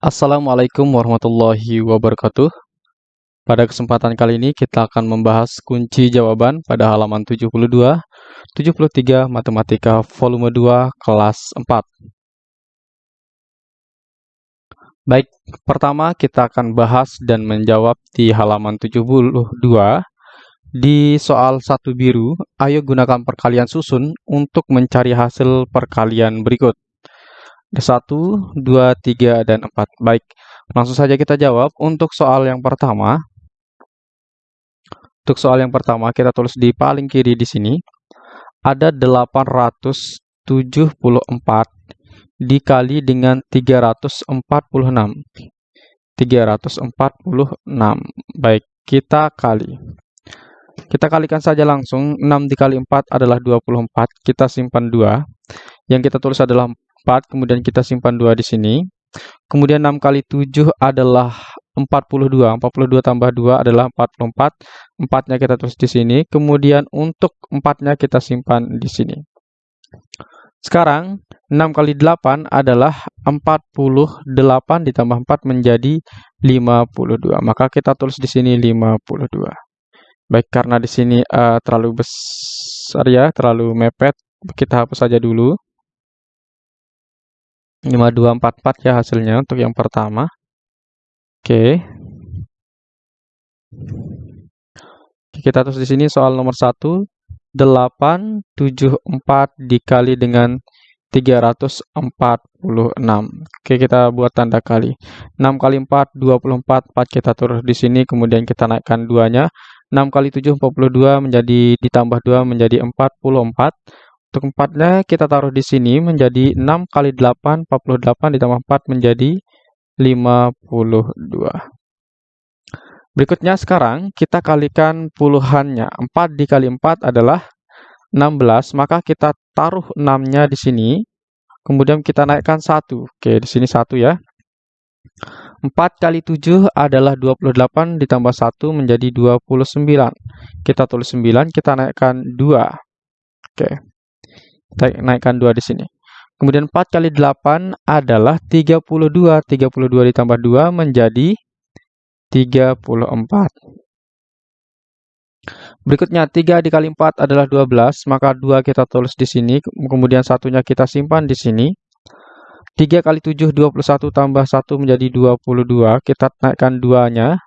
Assalamualaikum warahmatullahi wabarakatuh. Pada kesempatan kali ini kita akan membahas kunci jawaban pada halaman 72, 73 Matematika volume 2 kelas 4. Baik, pertama kita akan bahas dan menjawab di halaman 72 di soal satu biru, ayo gunakan perkalian susun untuk mencari hasil perkalian berikut. Ada 1, 2, 3, dan 4. Baik, langsung saja kita jawab. Untuk soal yang pertama, untuk soal yang pertama kita tulis di paling kiri di sini, ada 874 dikali dengan 346. 346. Baik, kita kali. Kita kalikan saja langsung. 6 dikali 4 adalah 24. Kita simpan 2. Yang kita tulis adalah 4, kemudian kita simpan 2 di sini. Kemudian 6 kali 7 adalah 42. 42 tambah 2 adalah 44. 4-nya kita tulis di sini. Kemudian untuk 4-nya kita simpan di sini. Sekarang 6 kali 8 adalah 48 ditambah 4 menjadi 52. Maka kita tulis di sini 52. Baik, karena di sini uh, terlalu besar ya, terlalu mepet, kita hapus saja dulu. 5244 ya hasilnya untuk yang pertama. Oke. Kita terus di sini soal nomor 1. 874 dikali dengan 346. Oke, kita buat tanda kali. 6 kali 4, 24. 4 kita turun di sini, kemudian kita naikkan 2-nya. 6 kali 7 42 menjadi ditambah 2 menjadi 44. Untuk 4-nya kita taruh di sini menjadi 6 kali 8 48 ditambah 4 menjadi 52. Berikutnya sekarang kita kalikan puluhannya. 4 dikali 4 adalah 16, maka kita taruh 6-nya di sini. Kemudian kita naikkan 1. Oke, di sini 1 ya. 4 kali 7 adalah 28 ditambah 1 menjadi 29. Kita tulis 9, kita naikkan 2. Oke. Naikkan 2 di sini. Kemudian 4 kali 8 adalah 32. 32 ditambah 2 menjadi 34. Berikutnya 3 dikali 4 adalah 12, maka 2 kita tulis di sini, kemudian satunya kita simpan di sini. 3 kali 7, 21 tambah 1 menjadi 22. Kita naikkan 2-nya.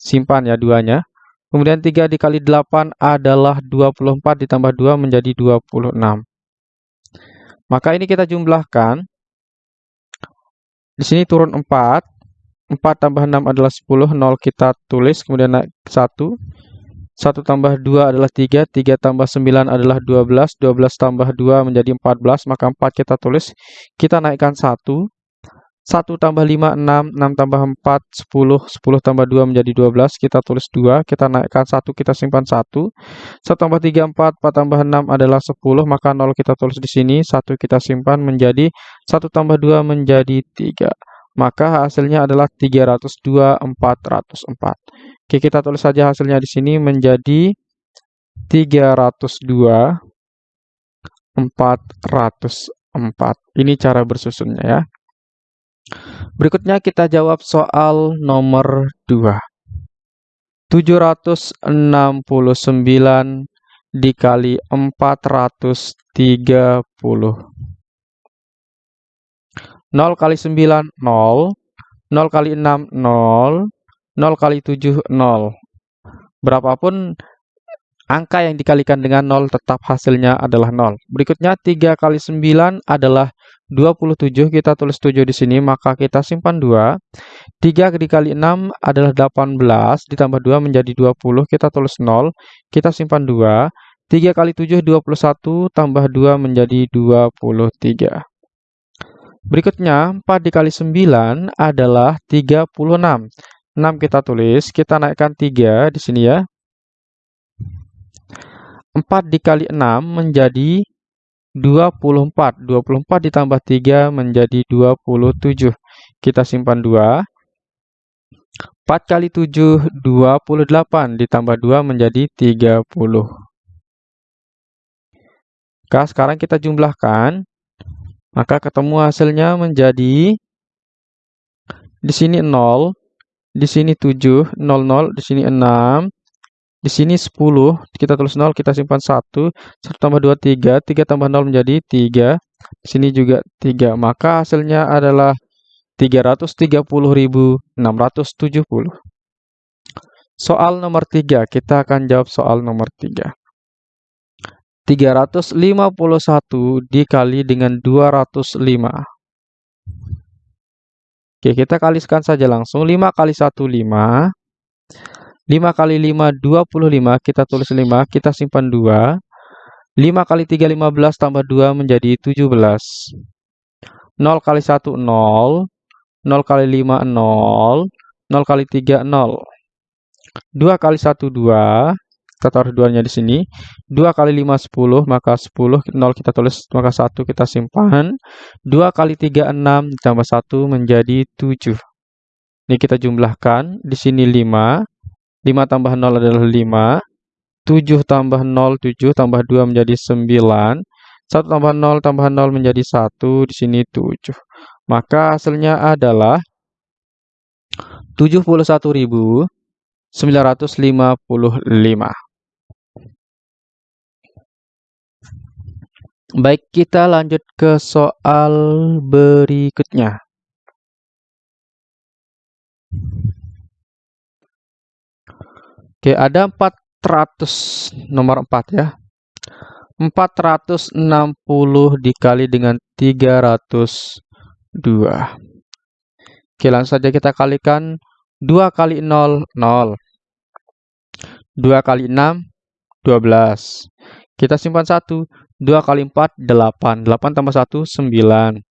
Simpan ya 2-nya. Kemudian 3 dikali 8 adalah 24 ditambah 2 menjadi 26. Maka ini kita jumlahkan. Di sini turun 4. 4 tambah 6 adalah 10. 0 kita tulis, kemudian naik 1. 1 tambah 2 adalah 3, 3 tambah 9 adalah 12, 12 tambah 2 menjadi 14, maka 4 kita tulis, kita naikkan 1, 1 tambah 5, 6, 6 tambah 4, 10, 10 tambah 2 menjadi 12, kita tulis 2, kita naikkan 1, kita simpan 1, 1 tambah 3, 4, 4 tambah 6 adalah 10, maka 0 kita tulis di sini, 1 kita simpan menjadi 1 tambah 2 menjadi 3. Maka hasilnya adalah 302, 404. Oke, kita tulis saja hasilnya di sini menjadi 302 404. Ini cara bersusunnya ya. Berikutnya kita jawab soal nomor 2. 769 dikali 430. 0 kali 9, 0. 0 kali 6, 0. 0 kali 7, 0. Berapapun angka yang dikalikan dengan 0 tetap hasilnya adalah 0. Berikutnya 3 kali 9 adalah 27. Kita tulis 7 di sini, maka kita simpan 2. 3 dikali 6 adalah 18, ditambah 2 menjadi 20. Kita tulis 0, kita simpan 2. 3 kali 7, 21, tambah 2 menjadi 23. Berikutnya, 4 dikali 9 adalah 36. 6 kita tulis, kita naikkan 3 di sini ya. 4 dikali 6 menjadi 24. 24 ditambah 3 menjadi 27. Kita simpan 2. 4 kali 7, 28. Ditambah 2 menjadi 30. Oke, sekarang kita jumlahkan. Maka ketemu hasilnya menjadi di sini 0, di sini 7, 0, 0, di sini 6, di sini 10, kita tulis 0, kita simpan 1, 1 tambah 2, 3, 3 tambah 0 menjadi 3, di sini juga 3, maka hasilnya adalah 330.670. Soal nomor 3, kita akan jawab soal nomor 3. 351 dikali dengan 205. Oke, kita kalikan saja langsung. 5 kali 1, 5. 5 kali 5, 25. Kita tulis 5, kita simpan 2. 5 kali 3, 15 tambah 2 menjadi 17. 0 kali 1, 0. 0 kali 5, 0. 0 kali 3, 0. 2 kali 1, 2. Kita taruh 2-nya di sini. 2 kali 5, 10. Maka 10, 0 kita tulis, maka 1 kita simpan. 2 kali 3, 6. Ditambah 1 menjadi 7. Ini kita jumlahkan. Di sini 5. 5 tambah 0 adalah 5. 7 tambah 0, 7 tambah 2 menjadi 9. 1 tambah 0 tambah 0 menjadi 1. Di sini 7. Maka hasilnya adalah 71.955. Baik, kita lanjut ke soal berikutnya. Oke, ada 400 nomor 4 ya. 460 dikali dengan 300 2. Oke, langsung saja kita kalikan 2 kali 0, 0. 2 kali 6, 12. Kita simpan 1. 2 kali 4, 8. 8 tambah 1, 9.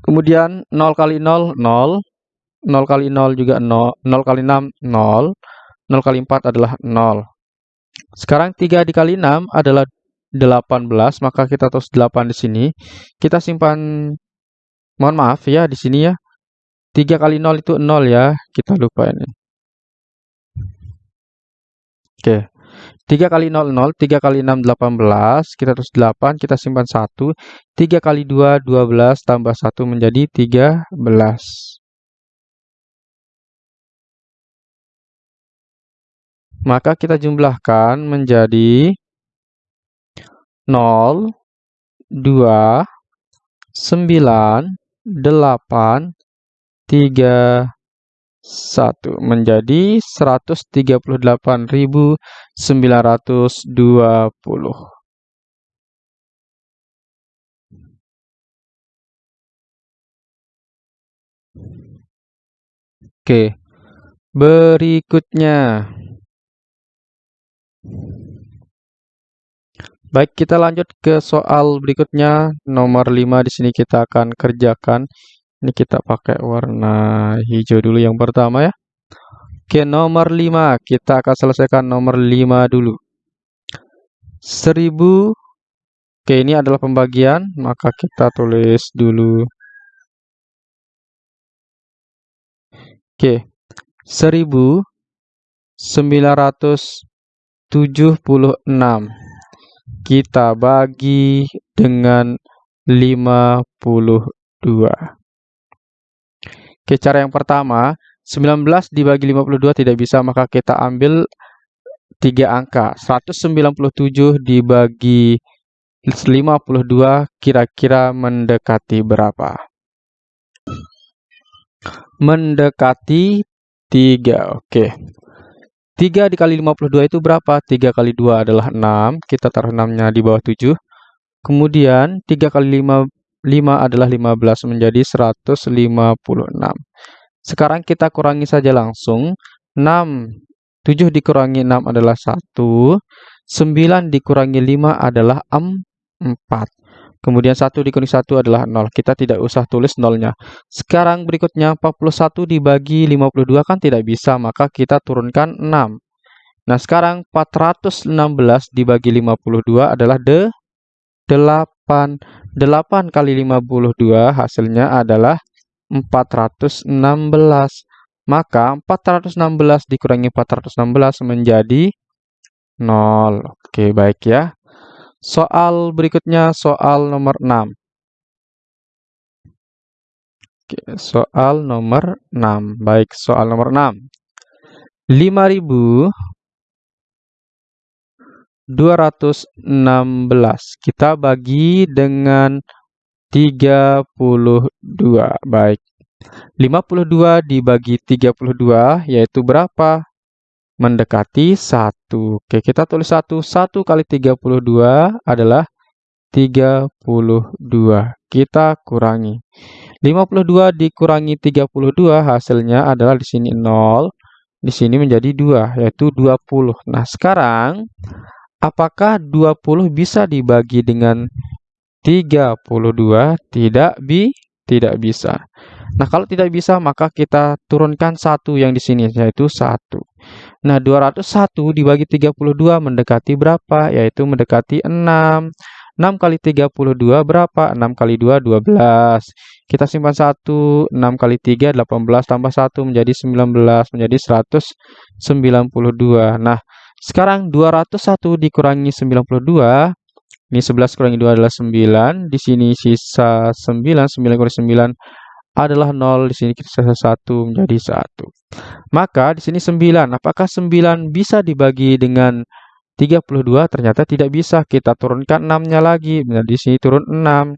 Kemudian 0 kali 0, 0. 0 kali 0 juga 0. 0 kali 6, 0. 0 kali 4 adalah 0. Sekarang 3 dikali 6 adalah 18, maka kita tulis 8 di sini. Kita simpan Mohon maaf ya di sini ya. 3 kali 0 itu 0 ya. Kita lupa ini. Oke. 3 kali 0, 0. 3 kali 6, 18. Kita terus 8. Kita simpan 1. 3 kali 2, 12. Tambah 1 menjadi 13. Maka kita jumlahkan menjadi 0, 2, 9, delapan tiga satu. Menjadi seratus tiga puluh Baik, kita lanjut ke soal berikutnya. Nomor 5 di sini kita akan kerjakan. Ini kita pakai warna hijau dulu yang pertama ya. Oke, nomor 5. Kita akan selesaikan nomor 5 dulu. 1000. Oke, ini adalah pembagian. Maka kita tulis dulu. Oke. 1976 kita bagi dengan 52. Oke, cara yang pertama, 19 dibagi 52 tidak bisa, maka kita ambil tiga angka. 197 dibagi 52 kira-kira mendekati berapa? Mendekati 3. Oke. 3 dikali 52 itu berapa? 3 kali 2 adalah 6. Kita taruh 6-nya di bawah 7. Kemudian 3 kali 5, 5 adalah 15 menjadi 156. Sekarang kita kurangi saja langsung. 6, 7 dikurangi 6 adalah 1. 9 dikurangi 5 adalah 4. Kemudian 1 dikurangi 1 adalah 0. Kita tidak usah tulis nolnya. Sekarang berikutnya 41 dibagi 52 kan tidak bisa, maka kita turunkan 6. Nah, sekarang 416 dibagi 52 adalah de 8. 8 kali 52 hasilnya adalah 416. Maka 416 dikurangi 416 menjadi 0. Oke, baik ya. Soal berikutnya soal nomor 6. Oke, soal nomor 6. Baik, soal nomor 6. 5216 kita bagi dengan 32. Baik. 52 dibagi 32 yaitu berapa? Mendekati 1. Oke, kita tulis 1. 1 kali 32 adalah 32. Kita kurangi. 52 dikurangi 32 hasilnya adalah di sini 0, di sini menjadi 2 yaitu 20. Nah, sekarang apakah 20 bisa dibagi dengan 32? Tidak bi tidak bisa. Nah, kalau tidak bisa maka kita turunkan satu yang di sini yaitu 1. Nah, 201 dibagi 32 mendekati berapa? Yaitu mendekati 6. 6 kali 32 berapa? 6 kali 2, 12. Kita simpan 1, 6 kali 3, 18 tambah 1 menjadi 19, menjadi 192. Nah, sekarang 201 dikurangi 92, ini 11 kurangi 2 adalah 9, di sini sisa 9, 9 kurangi 9 adalah 0, di sini kita sisa 1 menjadi 1. Maka di sini 9, apakah 9 bisa dibagi dengan 32 ternyata tidak bisa. Kita turunkan 6-nya lagi. Nah, di sini turun 6.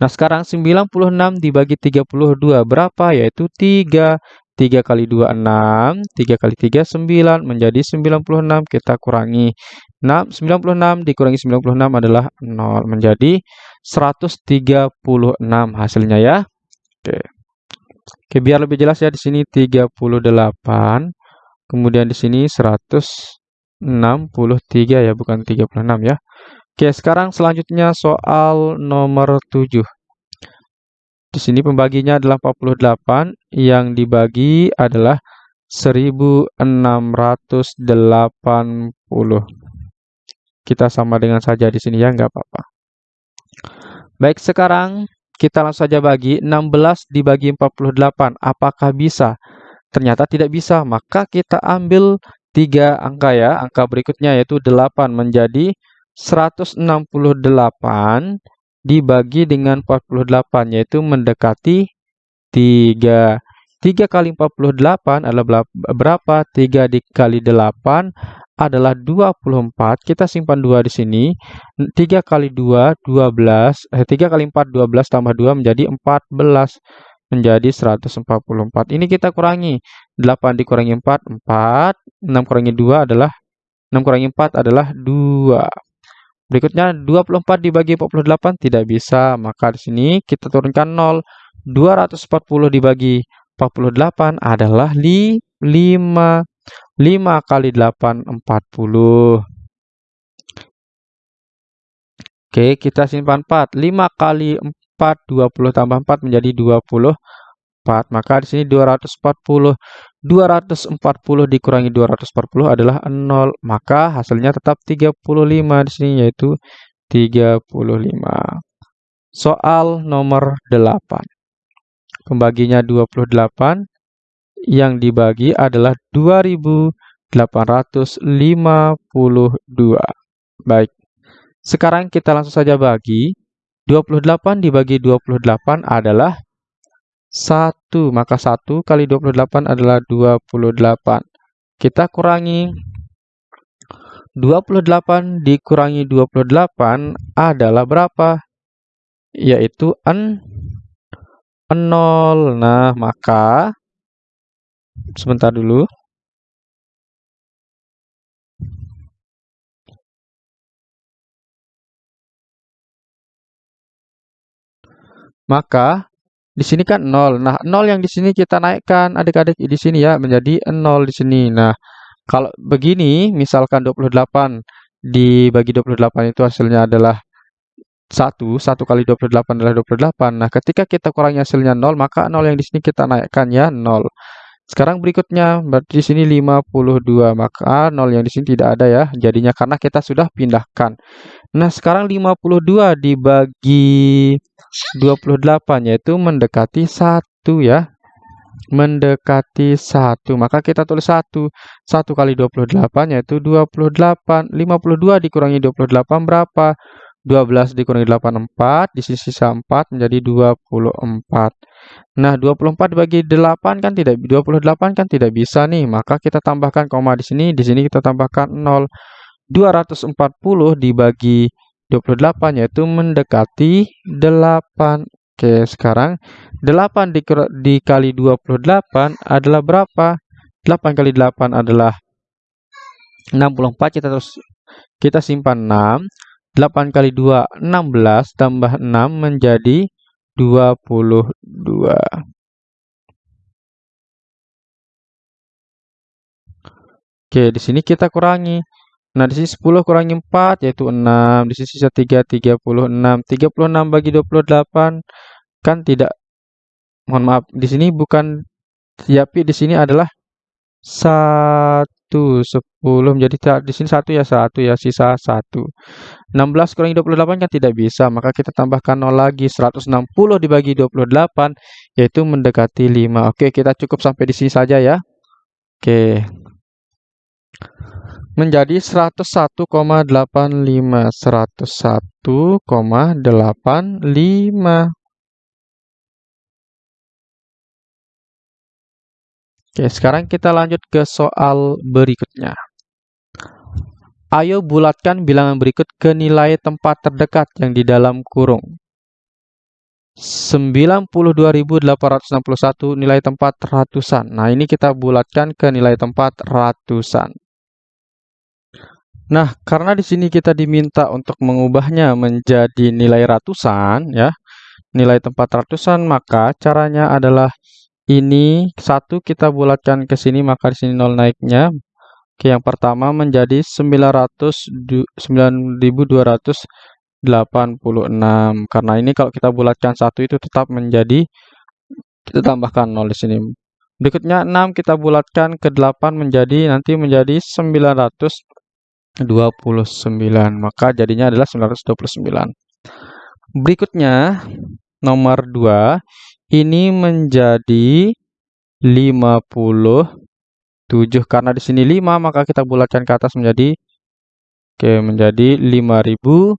Nah, sekarang 96 dibagi 32 berapa? Yaitu 3. 3 kali 2, 6. 3 kali 3, 9. Menjadi 96. Kita kurangi 6. 96 dikurangi 96 adalah 0. Menjadi 136 hasilnya ya. Oke. Oke, biar lebih jelas ya di sini 38. Kemudian di sini 100 63 ya, bukan 36 ya. Oke, sekarang selanjutnya soal nomor 7. Di sini pembaginya adalah 48, yang dibagi adalah 1680. Kita sama dengan saja di sini ya, nggak apa-apa. Baik, sekarang kita langsung saja bagi 16 dibagi 48. Apakah bisa? Ternyata tidak bisa, maka kita ambil tiga angka ya. Angka berikutnya yaitu 8 menjadi 168 dibagi dengan 48 yaitu mendekati 3. 3 kali 48 adalah berapa? 3 dikali 8 adalah 24. Kita simpan 2 di sini. 3 kali 2, 12. Eh, 3 kali 4, 12 tambah 2 menjadi 14 menjadi 144. Ini kita kurangi. 8 dikurangi 4, 4. 6 kurangi 2 adalah 6 kurangi 4 adalah 2. Berikutnya 24 dibagi 48 tidak bisa, maka di sini kita turunkan 0. 240 dibagi 48 adalah 5. 5 kali 8 40. Oke, kita simpan 4. 5 kali 4 20 tambah 4 menjadi 24. Maka di sini 240. 240 dikurangi 240 adalah 0. Maka hasilnya tetap 35 di sini yaitu 35. Soal nomor 8. Pembaginya 28. Yang dibagi adalah 2852. Baik. Sekarang kita langsung saja bagi 28 dibagi 28 adalah 1. Maka 1 kali 28 adalah 28. Kita kurangi. 28 dikurangi 28 adalah berapa? Yaitu 0. Nah, maka sebentar dulu. Maka di sini kan 0. Nah, 0 yang di sini kita naikkan adik-adik di sini ya menjadi 0 di sini. Nah, kalau begini misalkan 28 dibagi 28 itu hasilnya adalah 1, 1 kali 28 adalah 28. Nah, ketika kita kurangi hasilnya 0, maka 0 yang di sini kita naikkan ya 0. Sekarang berikutnya, berarti di sini 52, maka 0 yang di sini tidak ada ya, jadinya karena kita sudah pindahkan. Nah, sekarang 52 dibagi 28 yaitu mendekati 1 ya. Mendekati 1. Maka kita tulis 1. 1 kali 28 yaitu 28. 52 dikurangi 28 berapa? 12 dikurangi 8, 4. Di sini sisa 4 menjadi 24. Nah, 24 dibagi 8 kan tidak 28 kan tidak bisa nih. Maka kita tambahkan koma di sini, di sini kita tambahkan 0. 240 dibagi 28 yaitu mendekati 8. Oke, sekarang 8 dikali 28 adalah berapa? 8 kali 8 adalah 64. Kita terus kita simpan 6. 8 kali 2, 16. Tambah 6 menjadi 22. Oke, di sini kita kurangi. Nah, di sini 10 kurangi 4 yaitu 6. Di sini sisa 3, 36. 36 bagi 28 kan tidak mohon maaf, di sini bukan tapi di sini adalah 1 10 menjadi di sini 1 ya 1 ya sisa 1. 16 kurangi 28 kan tidak bisa, maka kita tambahkan 0 lagi 160 dibagi 28 yaitu mendekati 5. Oke, kita cukup sampai di sini saja ya. Oke menjadi 101,85 101,85 Oke, sekarang kita lanjut ke soal berikutnya. Ayo bulatkan bilangan berikut ke nilai tempat terdekat yang di dalam kurung. 92.861 nilai tempat ratusan. Nah, ini kita bulatkan ke nilai tempat ratusan. Nah, karena di sini kita diminta untuk mengubahnya menjadi nilai ratusan, ya, nilai tempat ratusan, maka caranya adalah ini satu kita bulatkan ke sini, maka di sini nol naiknya. Oke, yang pertama menjadi 900 9286. Karena ini kalau kita bulatkan satu itu tetap menjadi kita tambahkan nol di sini. Berikutnya 6 kita bulatkan ke 8 menjadi nanti menjadi 900 29. Maka jadinya adalah 929. Berikutnya, nomor 2. Ini menjadi 57. Karena di sini 5, maka kita bulatkan ke atas menjadi Oke, menjadi 5077.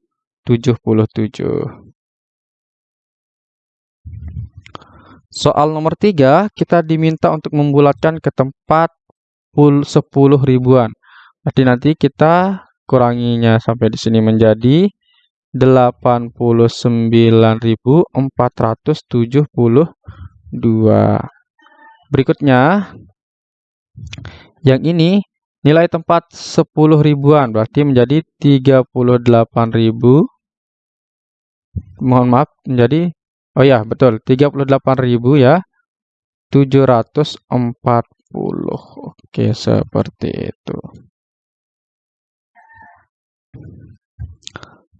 Soal nomor 3, kita diminta untuk membulatkan ke tempat 10 ribuan. Berarti nanti kita kuranginya sampai di sini menjadi 89.472. Berikutnya, yang ini nilai tempat 10 ribuan berarti menjadi 38.000 mohon maaf menjadi oh ya betul 38.000 ya 740 oke seperti itu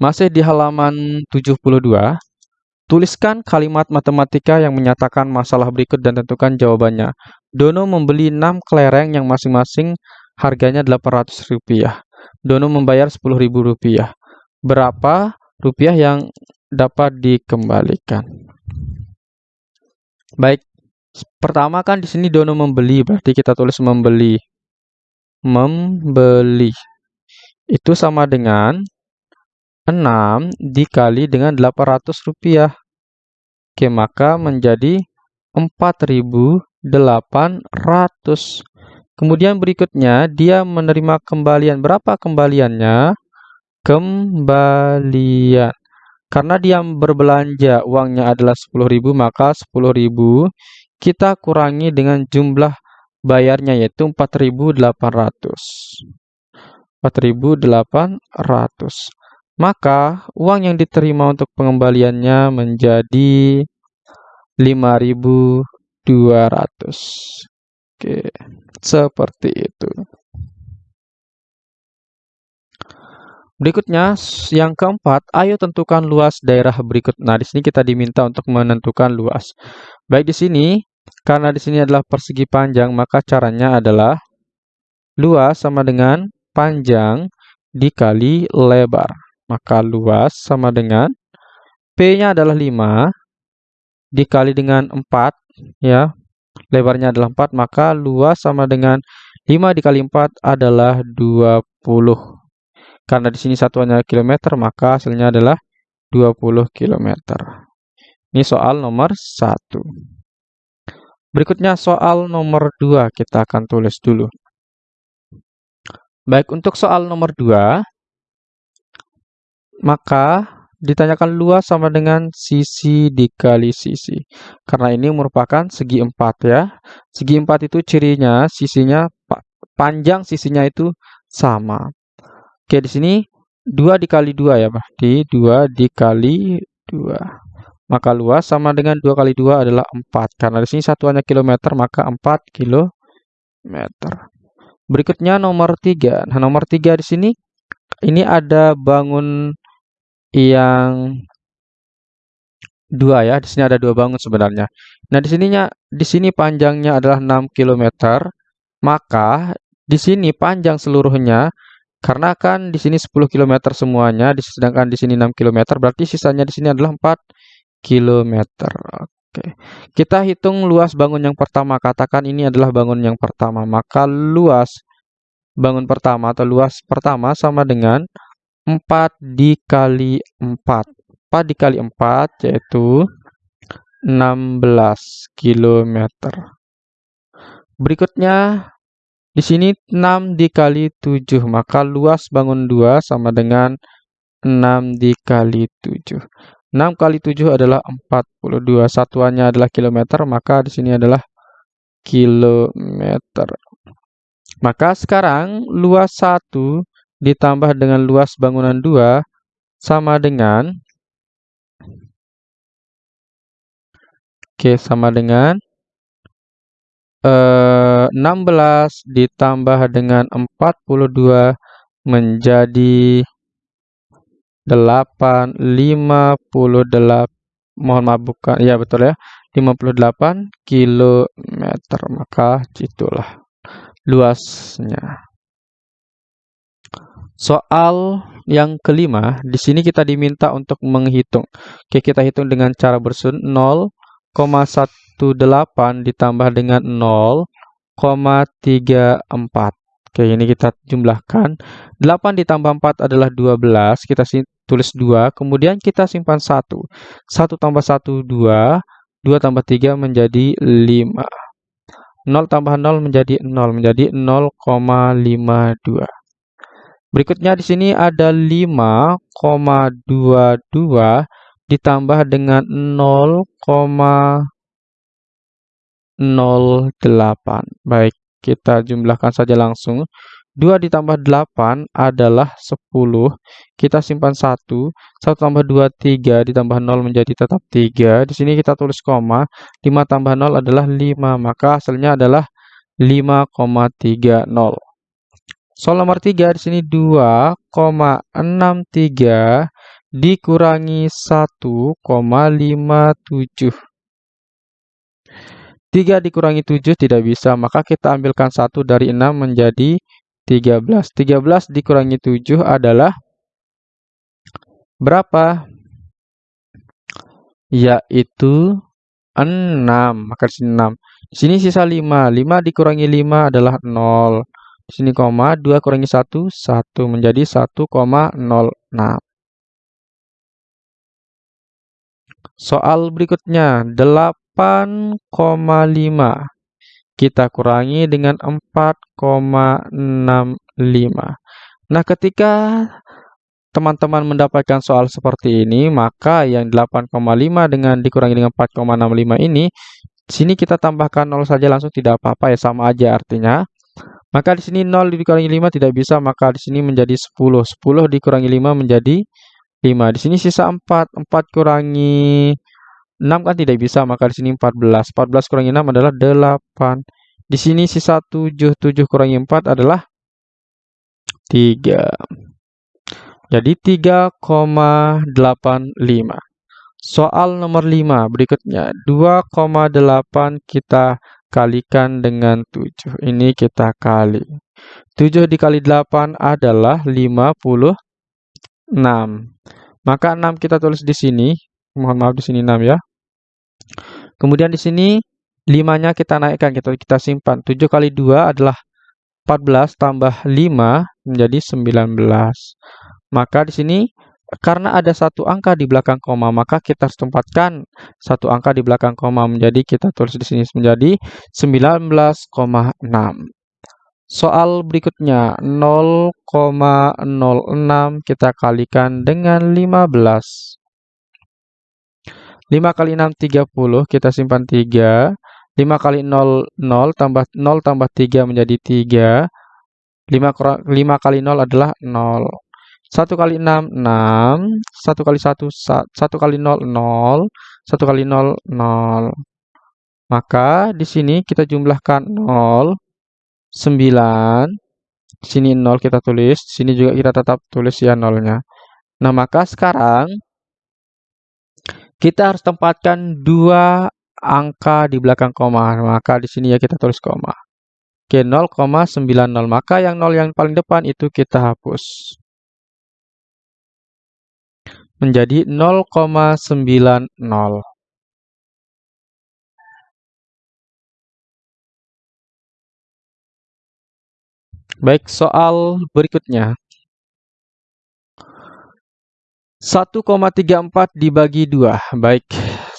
Masih di halaman 72, tuliskan kalimat matematika yang menyatakan masalah berikut dan tentukan jawabannya. Dono membeli 6 kelereng yang masing-masing harganya Rp800. Dono membayar Rp10.000. Berapa rupiah yang dapat dikembalikan? Baik, pertama kan di sini Dono membeli, berarti kita tulis membeli. Membeli. Itu sama dengan 6 dikali dengan Rp800. Oke, maka menjadi 4.800. Kemudian berikutnya, dia menerima kembalian. Berapa kembaliannya? Kembalian. Karena dia berbelanja, uangnya adalah 10.000, maka 10.000 kita kurangi dengan jumlah bayarnya, yaitu 4.800. 4.800. Maka uang yang diterima untuk pengembaliannya menjadi 5.200. Oke, seperti itu. Berikutnya, yang keempat, ayo tentukan luas daerah berikut. Nah, di sini kita diminta untuk menentukan luas. Baik di sini, karena di sini adalah persegi panjang, maka caranya adalah luas sama dengan panjang dikali lebar. Maka luas sama dengan P-nya adalah 5 dikali dengan 4 ya. Lebarnya adalah 4, maka luas sama dengan 5 dikali 4 adalah 20. Karena di sini satuannya kilometer, maka hasilnya adalah 20 km. Ini soal nomor 1. Berikutnya soal nomor 2 kita akan tulis dulu. Baik, untuk soal nomor 2, maka ditanyakan luas sama dengan sisi dikali sisi. Karena ini merupakan segi 4 ya. Segi 4 itu cirinya sisinya panjang sisinya itu sama. Oke, di sini 2 dikali 2 ya, berarti 2 dikali 2. Maka luas sama dengan 2 kali 2 adalah 4. Karena di sini satuannya kilometer, maka 4 kilometer. Berikutnya nomor 3. Nah, nomor 3 di sini, ini ada bangun yang dua ya. Di sini ada dua bangun sebenarnya. Nah, di sininya di sini panjangnya adalah 6 km, maka di sini panjang seluruhnya karena kan di sini 10 km semuanya, sedangkan di sini 6 km, berarti sisanya di sini adalah 4 kilometer. Oke. Kita hitung luas bangun yang pertama. Katakan ini adalah bangun yang pertama. Maka luas bangun pertama atau luas pertama sama dengan 4 dikali 4. 4 dikali 4 yaitu 16 kilometer. Berikutnya di sini 6 dikali 7, maka luas bangun 2 sama dengan 6 dikali 7. 6 kali 7 adalah 42. Satuannya adalah kilometer, maka di sini adalah kilometer. Maka sekarang luas 1 ditambah dengan luas bangunan 2 sama dengan Oke, sama dengan eh, 16 ditambah dengan 42 menjadi 8 58 mohon maaf bukan ya betul ya 58 kilometer. Maka itulah luasnya soal yang kelima di sini kita diminta untuk menghitung oke kita hitung dengan cara bersun 0,18 ditambah dengan 0,34 Oke, ini kita jumlahkan. 8 ditambah 4 adalah 12. Kita tulis 2. Kemudian kita simpan 1. 1 tambah 1, 2. 2 tambah 3 menjadi 5. 0 tambah 0 menjadi 0. Menjadi 0,52. Berikutnya di sini ada 5,22 ditambah dengan 0,08. Baik, kita jumlahkan saja langsung. 2 ditambah 8 adalah 10. Kita simpan 1. 1 tambah 2, 3. Ditambah 0 menjadi tetap 3. Di sini kita tulis koma. 5 tambah 0 adalah 5. Maka hasilnya adalah 5,30. Soal nomor 3 di sini 2,63 dikurangi 1,57. 3 dikurangi 7 tidak bisa, maka kita ambilkan 1 dari 6 menjadi 13. 13 dikurangi 7 adalah berapa? Yaitu 6. Maka di sini 6. Di sini sisa 5. 5 dikurangi 5 adalah 0. Sini koma, 2 kurangi 1, 1 menjadi 1,06. Soal berikutnya, 8,5 kita kurangi dengan 4,65. Nah, ketika teman-teman mendapatkan soal seperti ini, maka yang 8,5 dengan dikurangi dengan 4,65 ini, sini kita tambahkan 0 saja langsung tidak apa-apa ya, sama aja artinya. Maka di sini 0 dikurangi 5 tidak bisa, maka di sini menjadi 10. 10 dikurangi 5 menjadi 5. Di sini sisa 4. 4 kurangi 6 kan tidak bisa, maka di sini 14. 14 kurangi 6 adalah 8. Di sini sisa 7. 7 kurangi 4 adalah 3. Jadi 3,85. Soal nomor 5 berikutnya. 2,8 kita kalikan dengan 7. Ini kita kali. 7 dikali 8 adalah 56. Maka 6 kita tulis di sini. Mohon maaf di sini 6 ya. Kemudian di sini 5-nya kita naikkan, kita, kita simpan. 7 kali 2 adalah 14 tambah 5 menjadi 19. Maka di sini karena ada satu angka di belakang koma, maka kita harus tempatkan satu angka di belakang koma menjadi kita tulis di sini menjadi 19,6. Soal berikutnya 0,06 kita kalikan dengan 15. 5 kali 6 30 kita simpan 3. 5 kali 0 0 tambah 0 tambah 3 menjadi 3. 5, 5 kali 0 adalah 0. 1 kali 6, 6. 1 kali 1, 1 kali 0, 0. 1 kali 0, 0. Maka di sini kita jumlahkan 0, 9. Sini 0 kita tulis, sini juga kita tetap tulis ya nolnya. Nah, maka sekarang kita harus tempatkan dua angka di belakang koma. Maka di sini ya kita tulis koma. Oke, 0,90. Maka yang 0 yang paling depan itu kita hapus menjadi 0,90. Baik, soal berikutnya. 1,34 dibagi 2. Baik,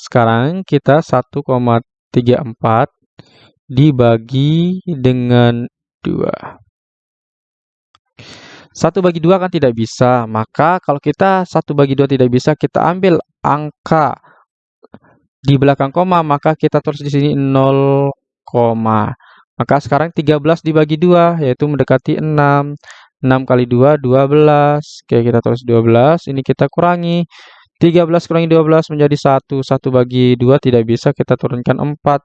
sekarang kita 1,34 dibagi dengan 2. Satu bagi dua kan tidak bisa. Maka kalau kita satu bagi dua tidak bisa, kita ambil angka di belakang koma, maka kita tulis di sini 0, maka sekarang 13 dibagi 2, yaitu mendekati 6. 6 kali 2, 12. Oke, kita tulis 12. Ini kita kurangi. 13 kurangi 12 menjadi 1. 1 bagi 2 tidak bisa, kita turunkan 4.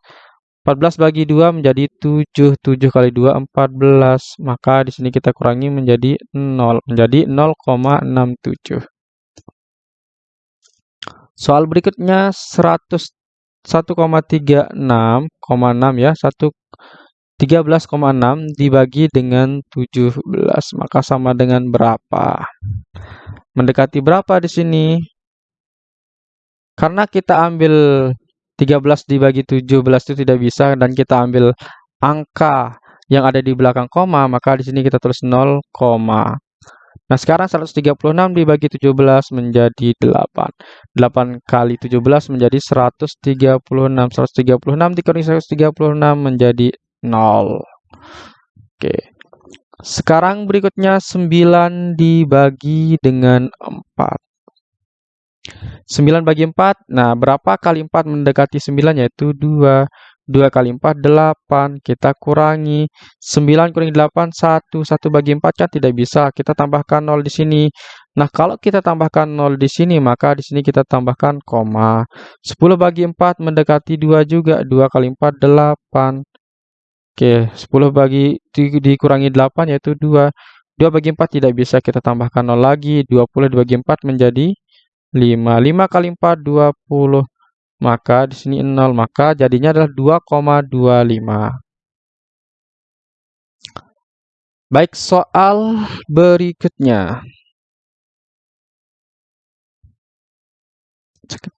14 bagi 2 menjadi 7. 7 kali 2 14. Maka di sini kita kurangi menjadi 0, menjadi 0,67. Soal berikutnya 100 1,36,6 ya, 1 13,6 dibagi dengan 17, maka sama dengan berapa? Mendekati berapa di sini? Karena kita ambil 13 dibagi 17 itu tidak bisa dan kita ambil angka yang ada di belakang koma, maka di sini kita tulis 0, Nah, sekarang 136 dibagi 17 menjadi 8. 8 kali 17 menjadi 136. 136 dikurangi 136 menjadi 0. Oke. Sekarang berikutnya 9 dibagi dengan 4. 9 bagi 4, nah berapa kali 4 mendekati 9 yaitu 2. 2 kali 4, 8. Kita kurangi. 9 kurangi 8, 1. 1 bagi 4 kan tidak bisa. Kita tambahkan 0 di sini. Nah, kalau kita tambahkan 0 di sini, maka di sini kita tambahkan koma. 10 bagi 4 mendekati 2 juga. 2 kali 4, 8. Oke, 10 bagi di, dikurangi 8 yaitu 2. 2 bagi 4 tidak bisa kita tambahkan 0 lagi. 20 dibagi 4 menjadi 5. 5 kali 4, 20. Maka di sini 0. Maka jadinya adalah 2,25. Baik, soal berikutnya.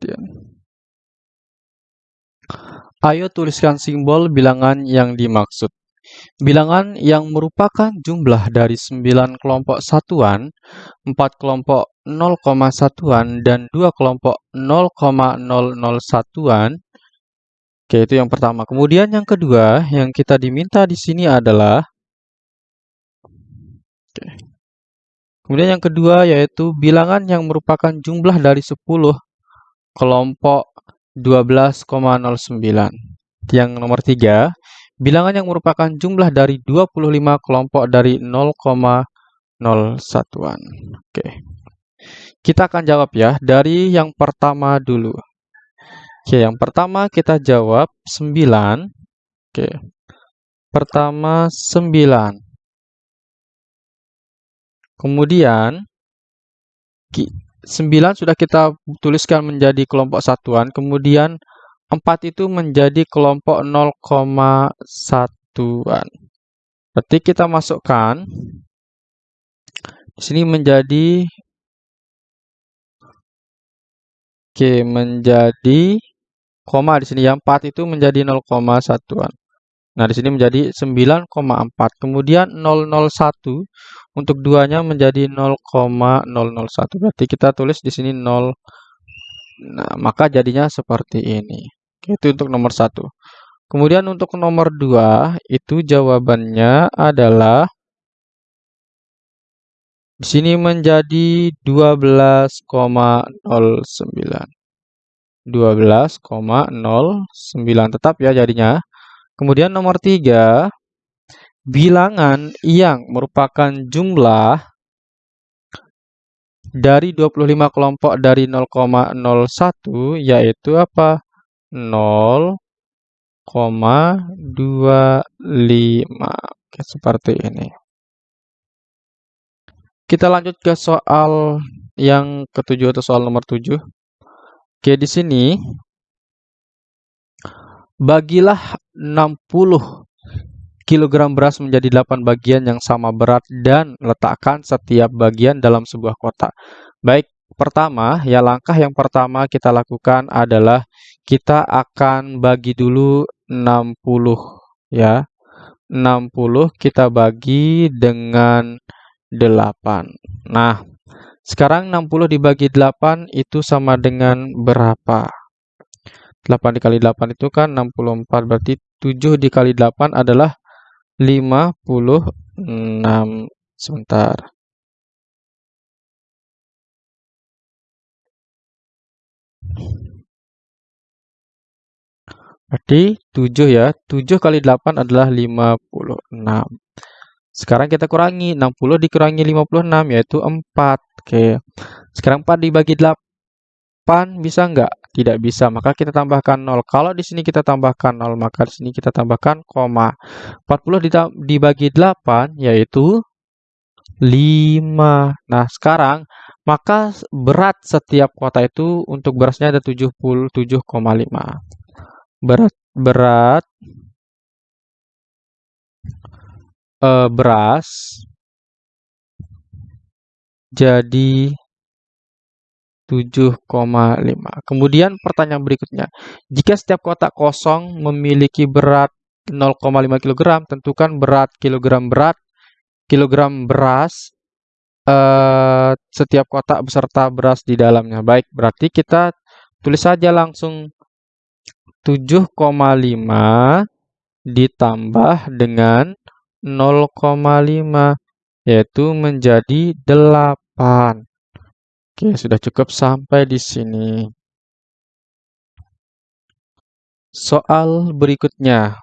Sekian. Ayo tuliskan simbol bilangan yang dimaksud. Bilangan yang merupakan jumlah dari 9 kelompok satuan, 4 kelompok 0, satuan, dan 2 kelompok 0,00 satuan. Oke, itu yang pertama. Kemudian yang kedua, yang kita diminta di sini adalah Oke. Kemudian yang kedua yaitu bilangan yang merupakan jumlah dari 10 kelompok 12,09. Yang nomor tiga, bilangan yang merupakan jumlah dari 25 kelompok dari 0,01-an. Oke. Kita akan jawab ya dari yang pertama dulu. Oke, yang pertama kita jawab 9. Oke. Pertama 9. Kemudian 9 sudah kita tuliskan menjadi kelompok satuan, kemudian 4 itu menjadi kelompok 0,1-an. Berarti kita masukkan di sini menjadi Oke, menjadi koma di sini yang 4 itu menjadi 0,1-an. Nah, di sini menjadi 9,4. Kemudian 001 untuk duanya menjadi 0,001. Berarti kita tulis di sini 0. Nah, maka jadinya seperti ini. Itu untuk nomor 1. Kemudian untuk nomor 2, itu jawabannya adalah di sini menjadi 12,09. 12,09 tetap ya jadinya. Kemudian nomor 3, bilangan yang merupakan jumlah dari 25 kelompok dari 0,01 yaitu apa? 0,25. Oke, seperti ini. Kita lanjut ke soal yang ketujuh atau soal nomor 7. Oke, di sini bagilah 60 kilogram beras menjadi 8 bagian yang sama berat dan letakkan setiap bagian dalam sebuah kotak. Baik, pertama, ya langkah yang pertama kita lakukan adalah kita akan bagi dulu 60 ya. 60 kita bagi dengan 8. Nah, sekarang 60 dibagi 8 itu sama dengan berapa? 8 dikali 8 itu kan 64, berarti 7 dikali 8 adalah 56 sebentar. Berarti 7 ya. 7 kali 8 adalah 56. Sekarang kita kurangi. 60 dikurangi 56 yaitu 4. Oke. Sekarang 4 dibagi 8 bisa enggak? Tidak bisa, maka kita tambahkan 0. Kalau di sini kita tambahkan 0, maka di sini kita tambahkan koma. 40 dibagi 8 yaitu 5. Nah, sekarang maka berat setiap kota itu untuk berasnya ada 77,5. Berat berat uh, beras jadi 7,5. Kemudian pertanyaan berikutnya, jika setiap kotak kosong memiliki berat 0,5 kg, tentukan berat kilogram berat kilogram beras eh, setiap kotak beserta beras di dalamnya. Baik, berarti kita tulis saja langsung 7,5 ditambah dengan 0,5 yaitu menjadi 8. Oke, sudah cukup sampai di sini. Soal berikutnya.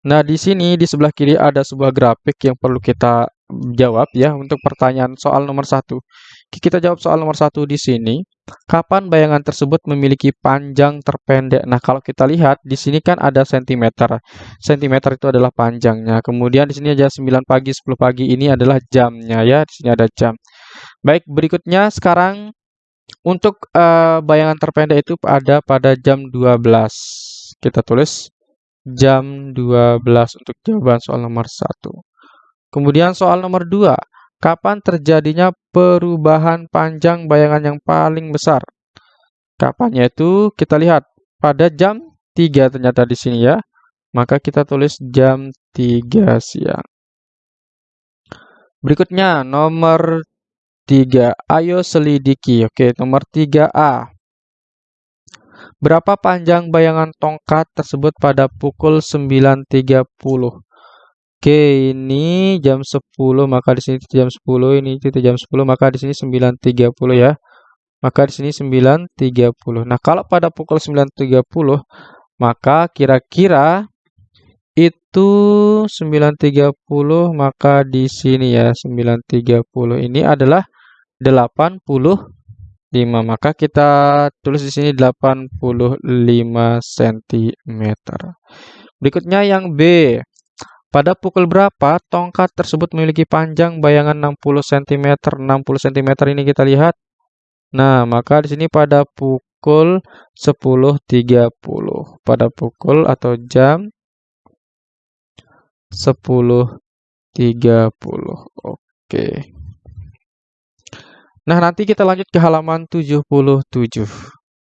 Nah, di sini di sebelah kiri ada sebuah grafik yang perlu kita jawab ya untuk pertanyaan soal nomor satu. Kita jawab soal nomor satu di sini. Kapan bayangan tersebut memiliki panjang terpendek? Nah, kalau kita lihat di sini kan ada sentimeter. Sentimeter itu adalah panjangnya. Kemudian di sini aja 9 pagi, 10 pagi ini adalah jamnya ya. Di sini ada jam. Baik, berikutnya sekarang untuk uh, bayangan terpendek itu ada pada jam 12. Kita tulis jam 12 untuk jawaban soal nomor 1. Kemudian soal nomor 2. Kapan terjadinya perubahan panjang bayangan yang paling besar? Kapannya itu kita lihat pada jam 3 ternyata di sini ya. Maka kita tulis jam 3 siang. Berikutnya nomor 3. Ayo selidiki. Oke, nomor 3A. Berapa panjang bayangan tongkat tersebut pada pukul 9.30? Oke, ini jam 10, maka di sini jam 10, ini itu jam 10, maka di sini 9.30 ya. Maka di sini 9.30. Nah, kalau pada pukul 9.30, maka kira-kira itu 9.30, maka di sini ya 9.30 ini adalah 85. Maka kita tulis di sini 85 cm. Berikutnya yang B. Pada pukul berapa tongkat tersebut memiliki panjang bayangan 60 cm? 60 cm ini kita lihat. Nah, maka di sini pada pukul 10.30. Pada pukul atau jam 10.30. Oke. Nah, nanti kita lanjut ke halaman 77.